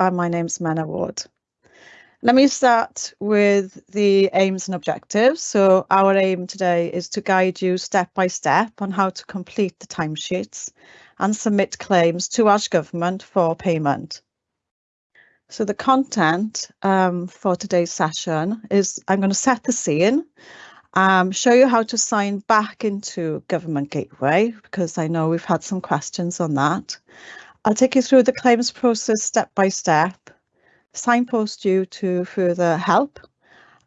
and my name's Menna Ward. Let me start with the aims and objectives. So our aim today is to guide you step by step on how to complete the timesheets and submit claims to Welsh Government for payment. So the content um, for today's session is I'm going to set the scene, um, show you how to sign back into Government Gateway, because I know we've had some questions on that. I'll take you through the claims process step by step, signpost you to further help,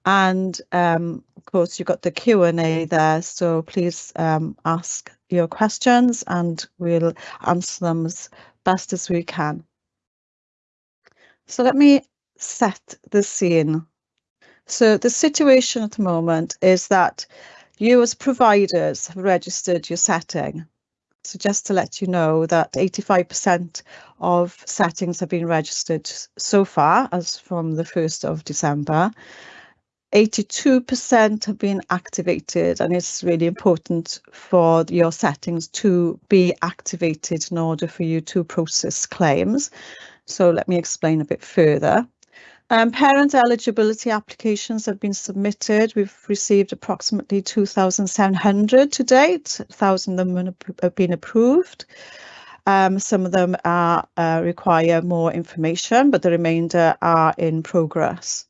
and um, of course you've got the Q&A there, so please um, ask your questions and we'll answer them as best as we can. So let me set the scene. So the situation at the moment is that you as providers have registered your setting so just to let you know that 85% of settings have been registered so far as from the 1st of December. 82% have been activated and it's really important for your settings to be activated in order for you to process claims. So let me explain a bit further. Um, parent eligibility applications have been submitted. We've received approximately 2,700 to date. 1,000 of them have been approved. Um, some of them are, uh, require more information, but the remainder are in progress.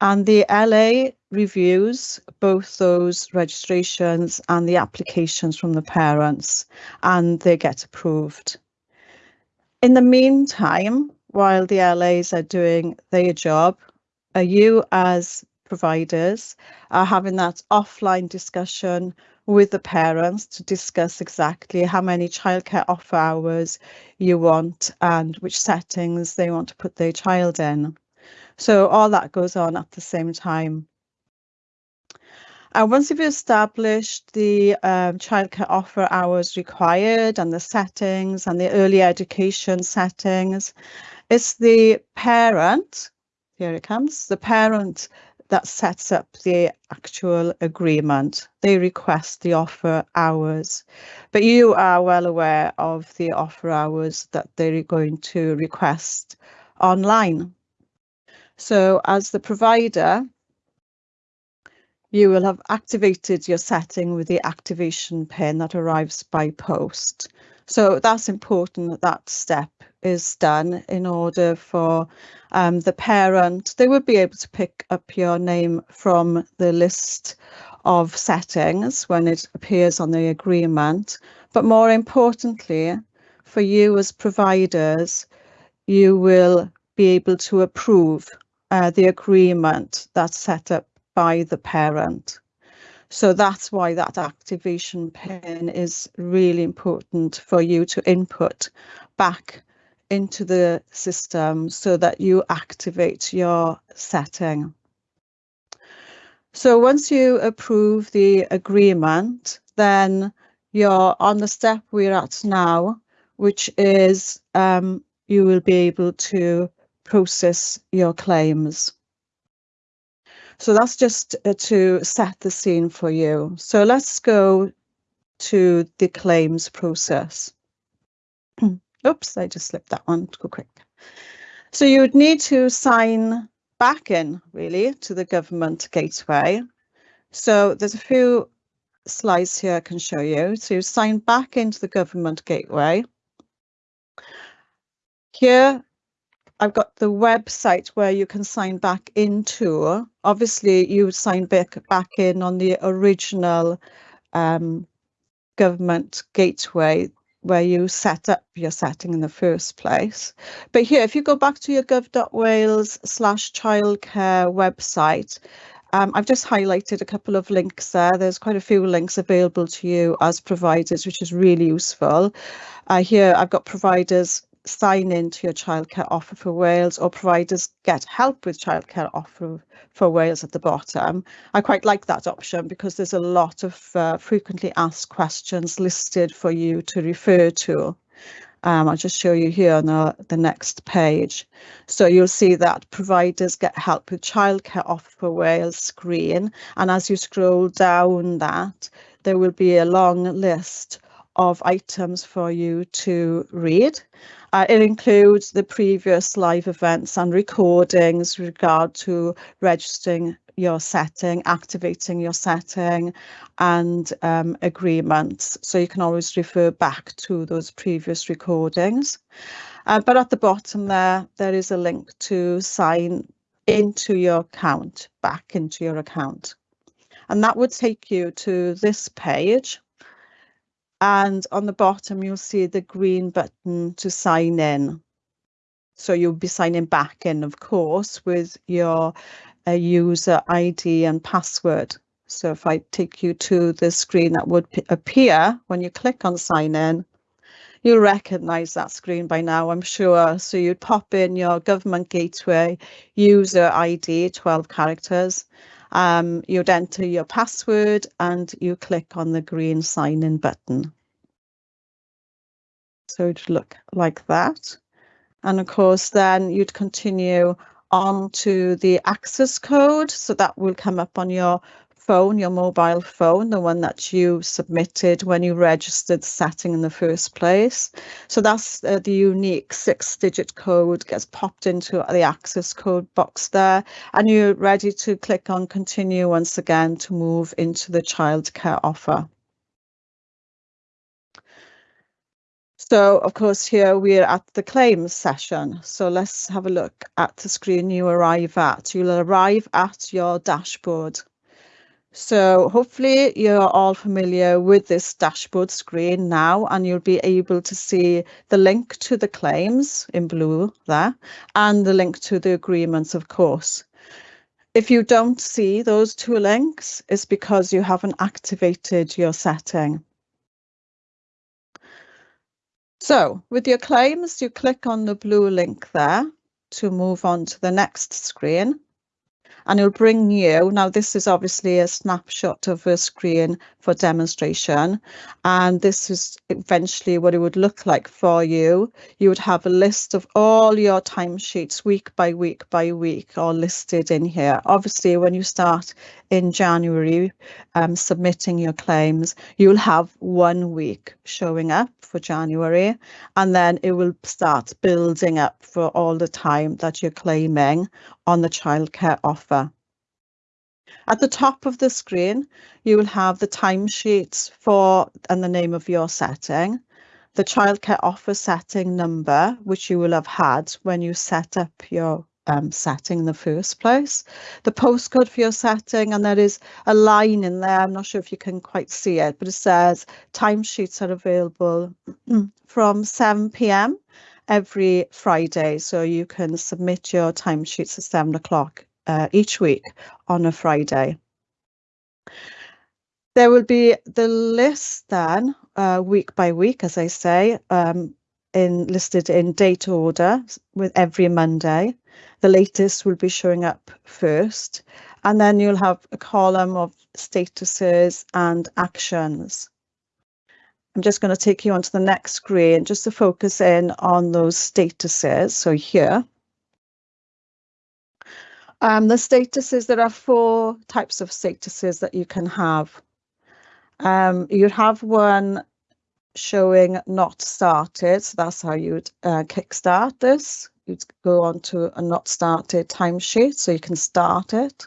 And the LA reviews both those registrations and the applications from the parents, and they get approved. In the meantime, while the LAs are doing their job, are you as providers are having that offline discussion with the parents to discuss exactly how many childcare offer hours you want and which settings they want to put their child in. So all that goes on at the same time. And once you've established the um, childcare offer hours required and the settings and the early education settings, it's the parent, here it comes, the parent that sets up the actual agreement. They request the offer hours, but you are well aware of the offer hours that they're going to request online. So as the provider, you will have activated your setting with the activation pin that arrives by post. So that's important that that step is done in order for um, the parent, they would be able to pick up your name from the list of settings when it appears on the agreement. But more importantly, for you as providers, you will be able to approve uh, the agreement that's set up by the parent. So that's why that activation pin is really important for you to input back into the system so that you activate your setting. So once you approve the agreement, then you're on the step we're at now, which is um, you will be able to process your claims. So that's just uh, to set the scene for you. So let's go to the claims process. Oops, I just slipped that one too quick. So you would need to sign back in really to the government gateway. So there's a few slides here I can show you. So you sign back into the government gateway. Here I've got the website where you can sign back into. Obviously you sign back, back in on the original um, government gateway where you set up your setting in the first place. But here, if you go back to your gov.wales slash childcare website, um, I've just highlighted a couple of links there. There's quite a few links available to you as providers, which is really useful. Uh, here I've got providers sign in to your childcare offer for Wales or providers get help with childcare offer for Wales at the bottom. I quite like that option because there's a lot of uh, frequently asked questions listed for you to refer to. Um, I'll just show you here on the, the next page. So you'll see that providers get help with childcare offer for Wales screen. And as you scroll down that, there will be a long list of items for you to read. Uh, it includes the previous live events and recordings regard to registering your setting, activating your setting and um, agreements. So you can always refer back to those previous recordings. Uh, but at the bottom there, there is a link to sign into your account, back into your account. And that would take you to this page. And on the bottom, you'll see the green button to sign in. So you'll be signing back in, of course, with your uh, user ID and password. So if I take you to the screen that would appear when you click on sign in, you'll recognize that screen by now, I'm sure. So you'd pop in your government gateway user ID, 12 characters. Um, you'd enter your password and you click on the green sign in button. So it'd look like that. And of course, then you'd continue on to the access code. So that will come up on your phone, your mobile phone, the one that you submitted when you registered setting in the first place. So that's uh, the unique six digit code gets popped into the access code box there and you're ready to click on continue once again to move into the childcare offer. So of course here we're at the claims session. So let's have a look at the screen you arrive at. You'll arrive at your dashboard. So hopefully you're all familiar with this dashboard screen now and you'll be able to see the link to the claims in blue there and the link to the agreements, of course. If you don't see those two links, it's because you haven't activated your setting. So with your claims, you click on the blue link there to move on to the next screen and it'll bring you, now this is obviously a snapshot of a screen for demonstration, and this is eventually what it would look like for you. You would have a list of all your timesheets week by week by week all listed in here. Obviously, when you start in January um, submitting your claims, you'll have one week showing up for January, and then it will start building up for all the time that you're claiming on the childcare offer. At the top of the screen, you will have the timesheets for and the name of your setting, the childcare offer setting number, which you will have had when you set up your um, setting in the first place, the postcode for your setting, and there is a line in there. I'm not sure if you can quite see it, but it says timesheets are available from 7 p.m. every Friday. So you can submit your timesheets at 7 o'clock uh, each week on a Friday. There will be the list then, uh, week by week, as I say, um, in listed in date order with every Monday. The latest will be showing up first, and then you'll have a column of statuses and actions. I'm just going to take you onto the next screen just to focus in on those statuses. So here, um, the statuses, there are four types of statuses that you can have. Um, you'd have one showing not started, so that's how you'd uh, kickstart this. You'd go on to a not started timesheet, so you can start it.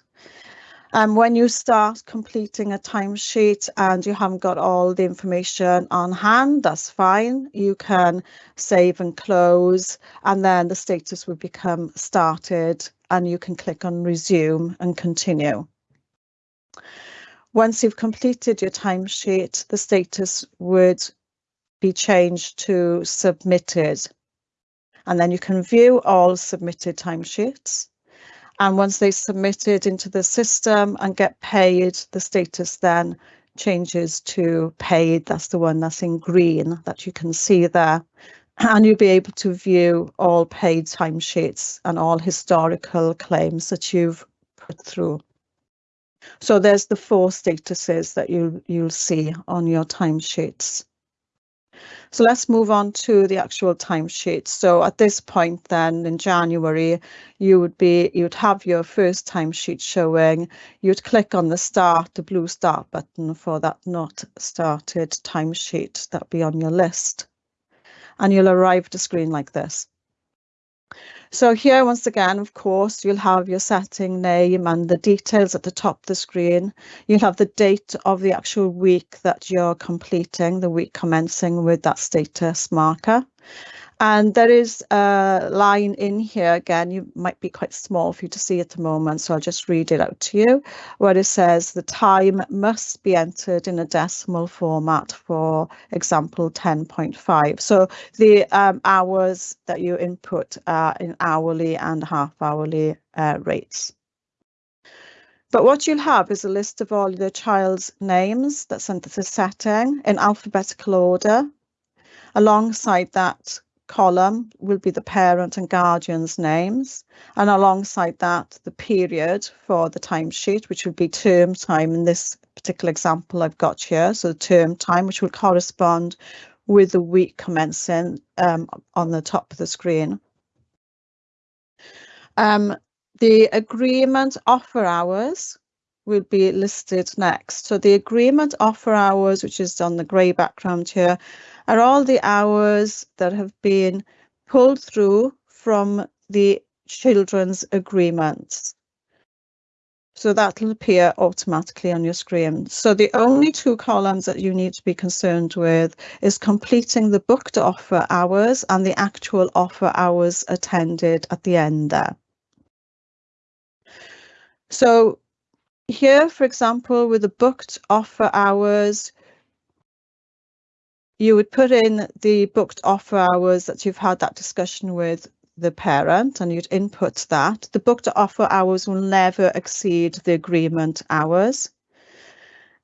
And um, when you start completing a timesheet and you haven't got all the information on hand, that's fine. You can save and close, and then the status will become started and you can click on resume and continue. Once you've completed your timesheet, the status would be changed to submitted. And then you can view all submitted timesheets. And once they're submitted into the system and get paid, the status then changes to paid. That's the one that's in green that you can see there and you'll be able to view all paid timesheets and all historical claims that you've put through. So there's the four statuses that you, you'll see on your timesheets. So let's move on to the actual timesheet. So at this point then in January, you would be you'd have your first timesheet showing. You'd click on the start, the blue start button for that not started timesheet that'll be on your list. And you'll arrive at a screen like this. So here, once again, of course, you'll have your setting name and the details at the top of the screen. You'll have the date of the actual week that you're completing, the week commencing with that status marker. And there is a line in here, again, you might be quite small for you to see at the moment, so I'll just read it out to you, where it says the time must be entered in a decimal format for example 10.5. So the um, hours that you input are in hourly and half hourly uh, rates. But what you'll have is a list of all the child's names that's under the setting in alphabetical order. Alongside that, column will be the parent and guardian's names and alongside that the period for the timesheet which would be term time in this particular example I've got here so term time which will correspond with the week commencing um, on the top of the screen. Um, the agreement offer hours will be listed next. So the agreement offer hours, which is on the grey background here, are all the hours that have been pulled through from the children's agreements. So that will appear automatically on your screen. So the only two columns that you need to be concerned with is completing the booked offer hours and the actual offer hours attended at the end there. So here, for example, with the booked offer hours, you would put in the booked offer hours that you've had that discussion with the parent and you'd input that. The booked offer hours will never exceed the agreement hours.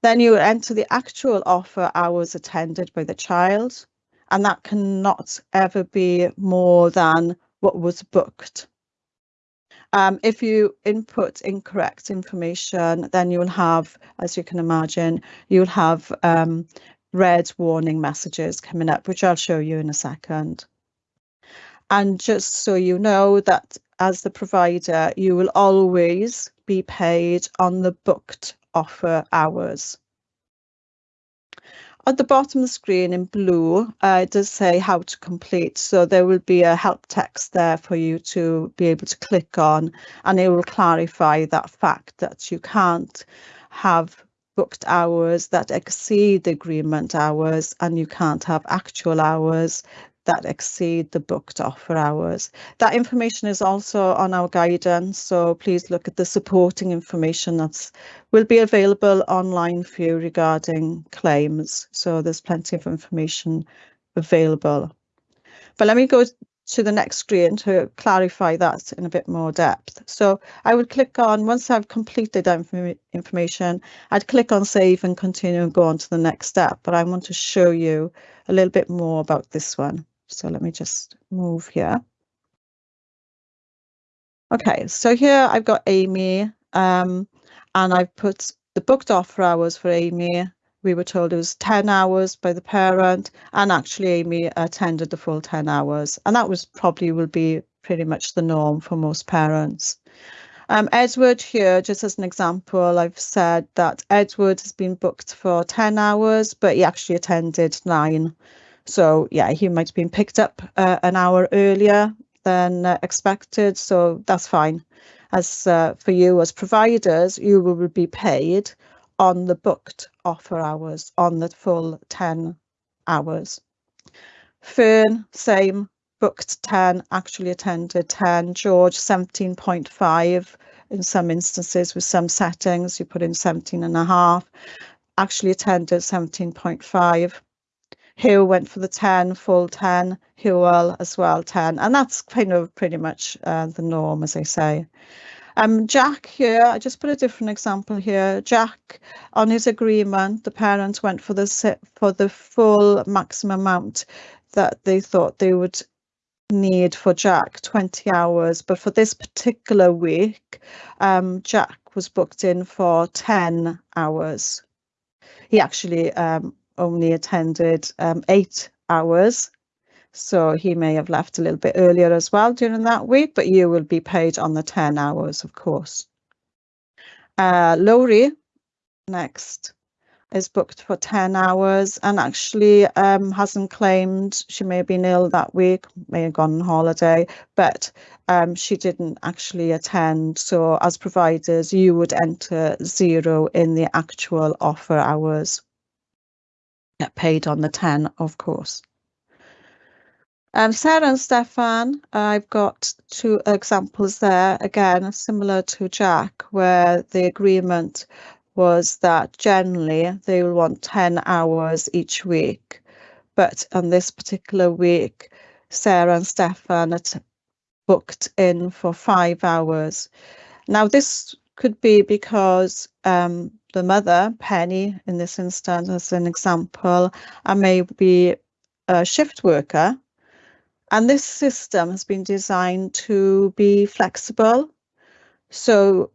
Then you would enter the actual offer hours attended by the child, and that cannot ever be more than what was booked. Um, if you input incorrect information, then you will have, as you can imagine, you'll have um, red warning messages coming up, which I'll show you in a second. And just so you know that as the provider, you will always be paid on the booked offer hours. At the bottom of the screen in blue, uh, it does say how to complete. So there will be a help text there for you to be able to click on and it will clarify that fact that you can't have booked hours that exceed the agreement hours and you can't have actual hours that exceed the booked offer hours. That information is also on our guidance, so please look at the supporting information that's will be available online for you regarding claims. So there's plenty of information available. But let me go to the next screen to clarify that in a bit more depth. So I would click on, once I've completed that inform information, I'd click on save and continue and go on to the next step. But I want to show you a little bit more about this one. So let me just move here. Okay, so here I've got Amy um, and I've put the booked offer hours for Amy we were told it was 10 hours by the parent and actually Amy attended the full 10 hours and that was probably will be pretty much the norm for most parents. Um, Edward here, just as an example, I've said that Edward has been booked for 10 hours, but he actually attended nine. So yeah, he might have been picked up uh, an hour earlier than uh, expected, so that's fine. As uh, for you as providers, you will be paid on the booked offer hours on the full 10 hours. Fern, same, booked 10, actually attended 10. George, 17.5 in some instances with some settings, you put in 17 and a half, actually attended 17.5. Hugh went for the 10, full 10, Hywel as well 10, and that's kind of pretty much uh, the norm, as I say. Um, Jack here, I just put a different example here. Jack, on his agreement, the parents went for the for the full maximum amount that they thought they would need for Jack, 20 hours. But for this particular week, um, Jack was booked in for 10 hours. He actually um, only attended um, eight hours. So he may have left a little bit earlier as well during that week, but you will be paid on the 10 hours, of course. Uh, Laurie, next, is booked for 10 hours and actually um, hasn't claimed she may have been ill that week, may have gone on holiday, but um, she didn't actually attend. So as providers, you would enter zero in the actual offer hours. Get paid on the 10, of course. Um, Sarah and Stefan, I've got two examples there, again, similar to Jack, where the agreement was that generally they will want 10 hours each week. But on this particular week, Sarah and Stefan had booked in for five hours. Now, this could be because um, the mother, Penny, in this instance, as an example, and maybe a shift worker and this system has been designed to be flexible. So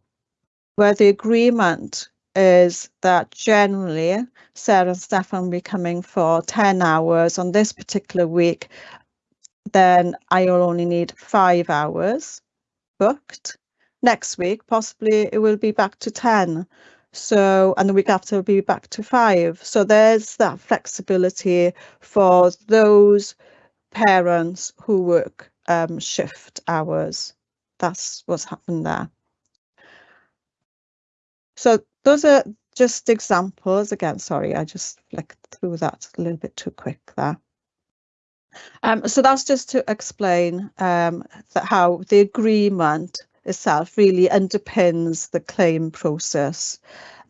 where the agreement is that generally Sarah and Stefan will be coming for 10 hours on this particular week, then I will only need five hours booked. Next week, possibly it will be back to 10. So, and the week after will be back to five. So there's that flexibility for those parents who work um, shift hours. That's what's happened there. So those are just examples. Again, sorry, I just flicked through that a little bit too quick there. Um, so that's just to explain um, how the agreement itself really underpins the claim process.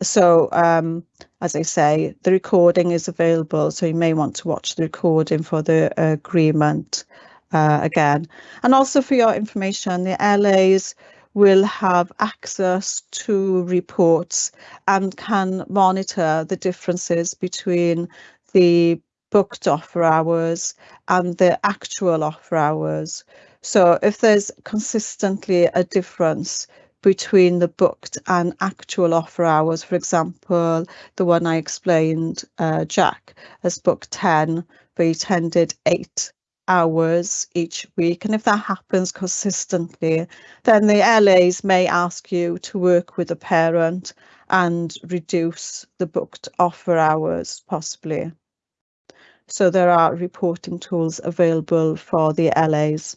So, um, as I say, the recording is available, so you may want to watch the recording for the agreement uh, again. And also for your information, the LAs will have access to reports and can monitor the differences between the booked offer hours and the actual offer hours. So if there's consistently a difference between the booked and actual offer hours, for example, the one I explained, uh, Jack has booked 10, but he attended eight hours each week. And if that happens consistently, then the LAs may ask you to work with a parent and reduce the booked offer hours possibly. So there are reporting tools available for the LAs.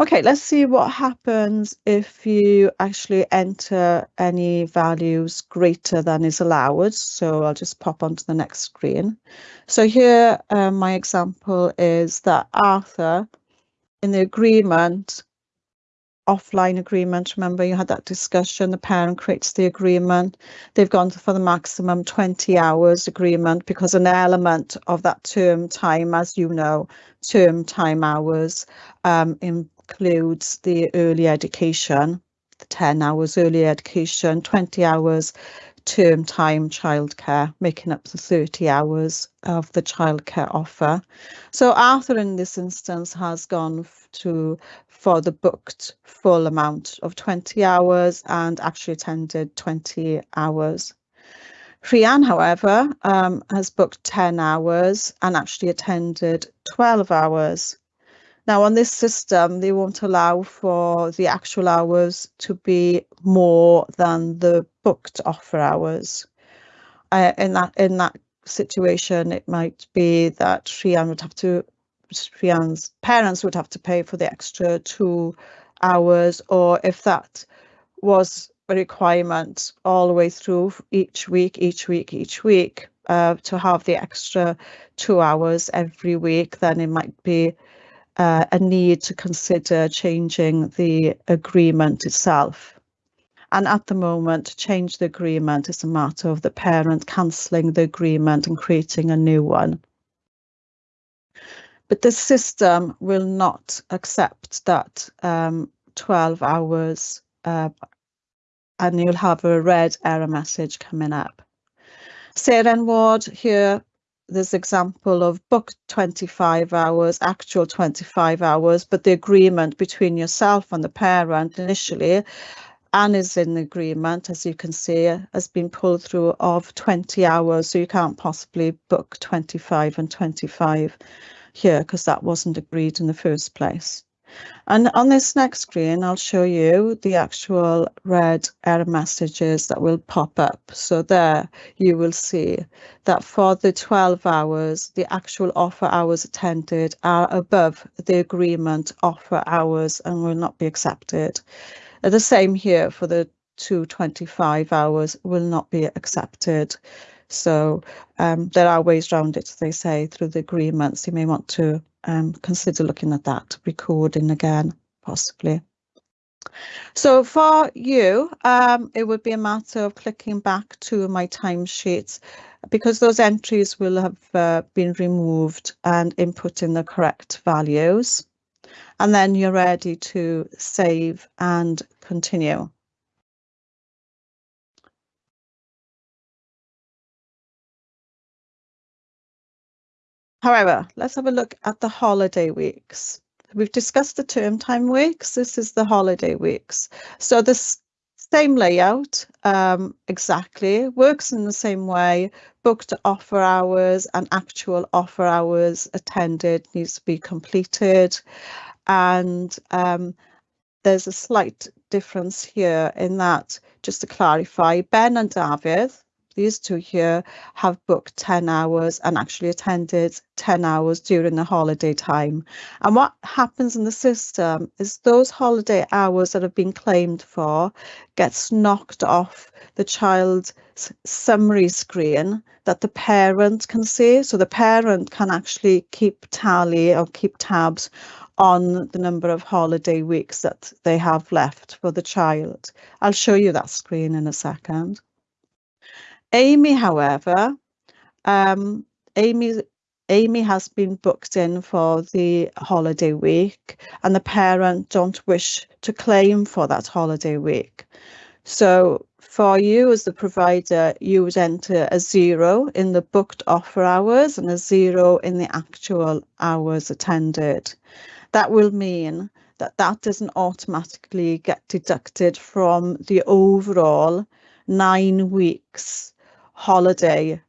Okay, let's see what happens if you actually enter any values greater than is allowed. So I'll just pop onto the next screen. So here, um, my example is that Arthur, in the agreement, offline agreement, remember you had that discussion, the parent creates the agreement. They've gone for the maximum 20 hours agreement because an element of that term time, as you know, term time hours um, in includes the early education, the 10 hours early education, 20 hours term time childcare, making up the 30 hours of the childcare offer. So Arthur in this instance has gone to for the booked full amount of 20 hours and actually attended 20 hours. Rhian, however, um, has booked 10 hours and actually attended 12 hours. Now on this system, they won't allow for the actual hours to be more than the booked offer hours. Uh, in that in that situation, it might be that Rhian would have to, Rhian's parents would have to pay for the extra two hours, or if that was a requirement all the way through each week, each week, each week, uh, to have the extra two hours every week, then it might be uh, a need to consider changing the agreement itself. And at the moment, to change the agreement is a matter of the parent cancelling the agreement and creating a new one. But the system will not accept that um, 12 hours uh, and you'll have a red error message coming up. Sarah Ward here this example of booked 25 hours, actual 25 hours, but the agreement between yourself and the parent initially and is in agreement, as you can see, has been pulled through of 20 hours. So you can't possibly book 25 and 25 here because that wasn't agreed in the first place. And on this next screen, I'll show you the actual red error messages that will pop up. So there you will see that for the 12 hours, the actual offer hours attended are above the agreement offer hours and will not be accepted. The same here for the 225 hours will not be accepted. So um, there are ways around it, they say, through the agreements. You may want to um, consider looking at that, recording again, possibly. So for you, um, it would be a matter of clicking back to my timesheets because those entries will have uh, been removed and inputting the correct values. And then you're ready to save and continue. However, let's have a look at the holiday weeks. We've discussed the term time weeks. This is the holiday weeks. So the same layout, um, exactly, works in the same way. Booked offer hours and actual offer hours attended needs to be completed. And um, there's a slight difference here in that, just to clarify, Ben and David these two here have booked 10 hours and actually attended 10 hours during the holiday time. And what happens in the system is those holiday hours that have been claimed for gets knocked off the child's summary screen that the parent can see. So the parent can actually keep tally or keep tabs on the number of holiday weeks that they have left for the child. I'll show you that screen in a second. Amy, however, um, Amy Amy has been booked in for the holiday week and the parent don't wish to claim for that holiday week. So for you as the provider, you would enter a zero in the booked offer hours and a zero in the actual hours attended. That will mean that that doesn't automatically get deducted from the overall nine weeks holiday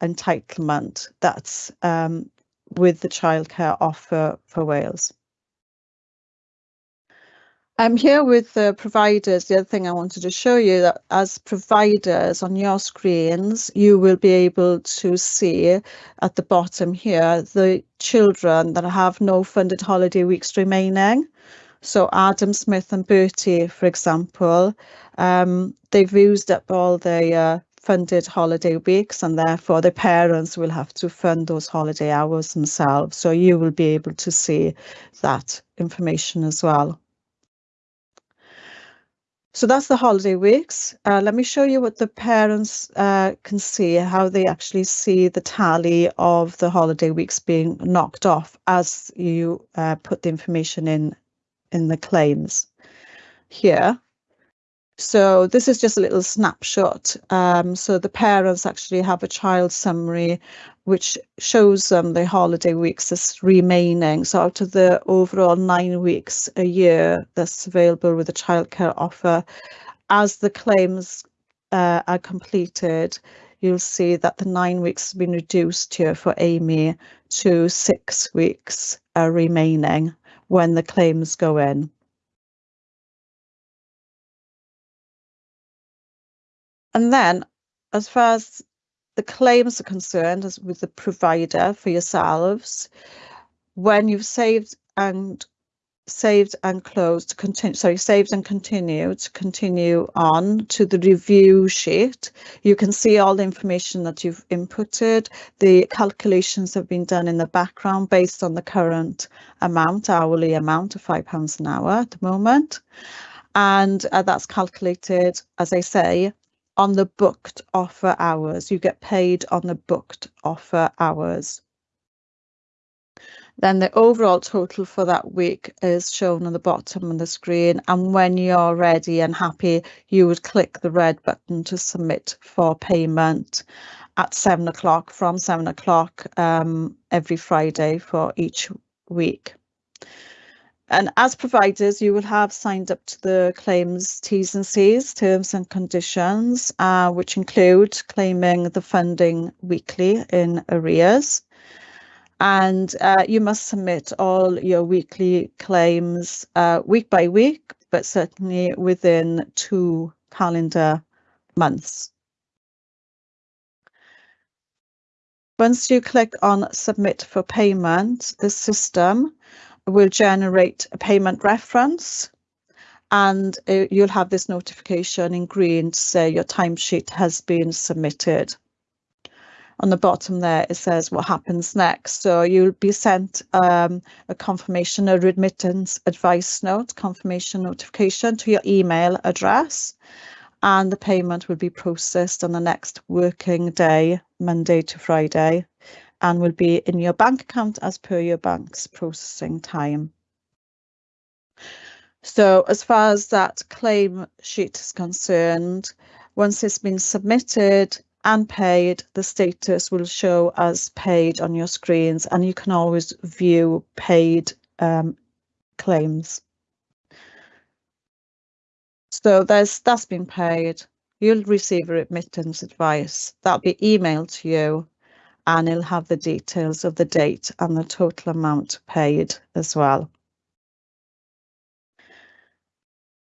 entitlement that's um, with the childcare offer for Wales. I'm here with the providers. The other thing I wanted to show you that as providers on your screens, you will be able to see at the bottom here the children that have no funded holiday weeks remaining. So Adam Smith and Bertie, for example, um, they've used up all their funded holiday weeks and therefore the parents will have to fund those holiday hours themselves. So you will be able to see that information as well. So that's the holiday weeks. Uh, let me show you what the parents uh, can see, how they actually see the tally of the holiday weeks being knocked off as you uh, put the information in in the claims. Here, so this is just a little snapshot. Um, so the parents actually have a child summary which shows them the holiday weeks that's remaining. So out of the overall nine weeks a year that's available with a childcare offer, as the claims uh, are completed, you'll see that the nine weeks has been reduced here for Amy to six weeks uh, remaining when the claims go in. And then, as far as the claims are concerned, as with the provider for yourselves, when you've saved and saved and closed to continue sorry saved and continue to continue on to the review sheet you can see all the information that you've inputted. The calculations have been done in the background based on the current amount hourly amount of five pounds an hour at the moment. And uh, that's calculated as i say on the booked offer hours. You get paid on the booked offer hours. Then the overall total for that week is shown on the bottom of the screen. And when you're ready and happy, you would click the red button to submit for payment at seven o'clock from seven o'clock um, every Friday for each week. And as providers, you will have signed up to the claims T's and C's, terms and conditions, uh, which include claiming the funding weekly in arrears. And uh, you must submit all your weekly claims uh, week by week, but certainly within two calendar months. Once you click on submit for payment, the system will generate a payment reference and uh, you'll have this notification in green to say your timesheet has been submitted. On the bottom there, it says what happens next. So you'll be sent um, a confirmation, or remittance advice note, confirmation notification to your email address and the payment will be processed on the next working day, Monday to Friday, and will be in your bank account as per your bank's processing time. So as far as that claim sheet is concerned, once it's been submitted and paid, the status will show as paid on your screens and you can always view paid um, claims. So there's that's been paid. You'll receive a remittance advice. That'll be emailed to you and it'll have the details of the date and the total amount paid as well.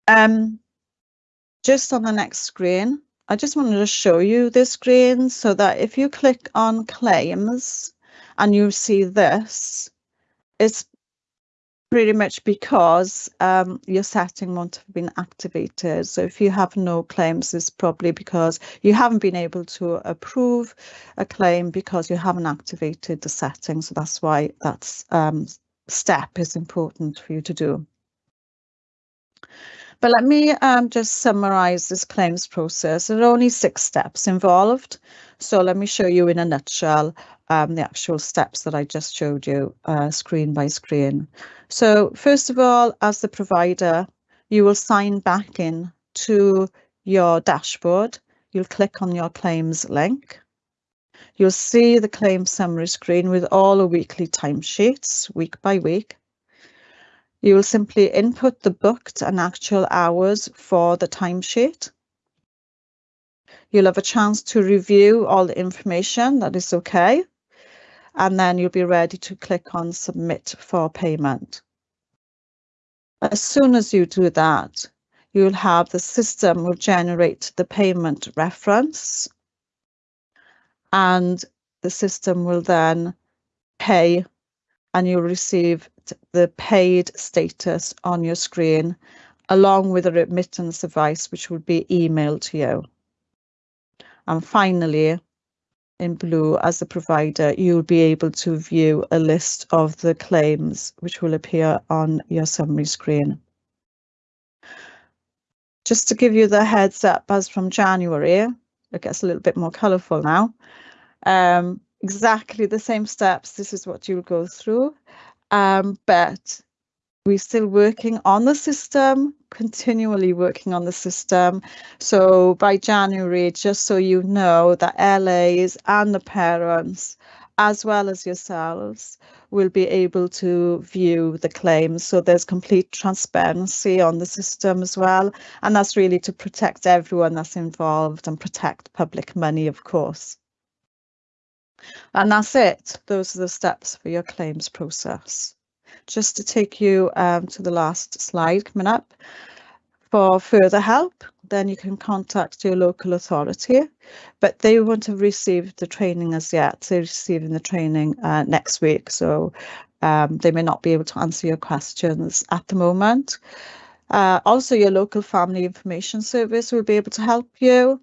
Um, just on the next screen, I just wanted to show you this screen so that if you click on claims and you see this, it's pretty much because um, your setting won't have been activated. So if you have no claims, it's probably because you haven't been able to approve a claim because you haven't activated the setting. So that's why that um, step is important for you to do. But let me um, just summarize this claims process. There are only six steps involved. So let me show you in a nutshell um, the actual steps that I just showed you uh, screen by screen. So first of all, as the provider, you will sign back in to your dashboard. You'll click on your claims link. You'll see the claim summary screen with all the weekly timesheets, week by week. You will simply input the booked and actual hours for the timesheet. You'll have a chance to review all the information that is okay and then you'll be ready to click on submit for payment. As soon as you do that, you'll have the system will generate the payment reference and the system will then pay and you'll receive the paid status on your screen along with a remittance advice which will be emailed to you. And finally, in blue as the provider, you'll be able to view a list of the claims which will appear on your summary screen. Just to give you the heads up, as from January, it gets a little bit more colourful now. Um, exactly the same steps, this is what you'll go through, um, but we're still working on the system, continually working on the system. So by January, just so you know, that LAs and the parents, as well as yourselves, will be able to view the claims. So there's complete transparency on the system as well. And that's really to protect everyone that's involved and protect public money, of course. And that's it. Those are the steps for your claims process just to take you um, to the last slide coming up. For further help, then you can contact your local authority, but they won't have received the training as yet. They're receiving the training uh, next week, so um, they may not be able to answer your questions at the moment. Uh, also, your local family information service will be able to help you.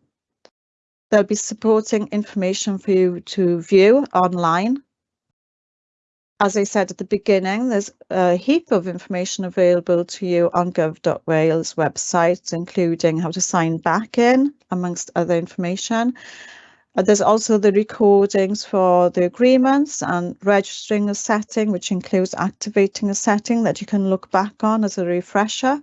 They'll be supporting information for you to view online as I said at the beginning, there's a heap of information available to you on gov.wales website, including how to sign back in, amongst other information. Uh, there's also the recordings for the agreements and registering a setting, which includes activating a setting that you can look back on as a refresher.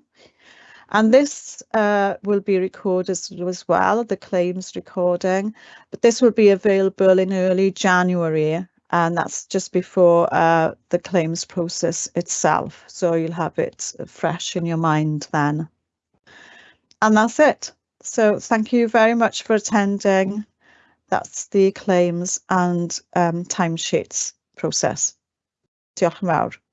And this uh, will be recorded as well, the claims recording, but this will be available in early January and that's just before uh, the claims process itself. So you'll have it fresh in your mind then. And that's it. So thank you very much for attending. That's the claims and um, timesheets process. Diolch yn fawr.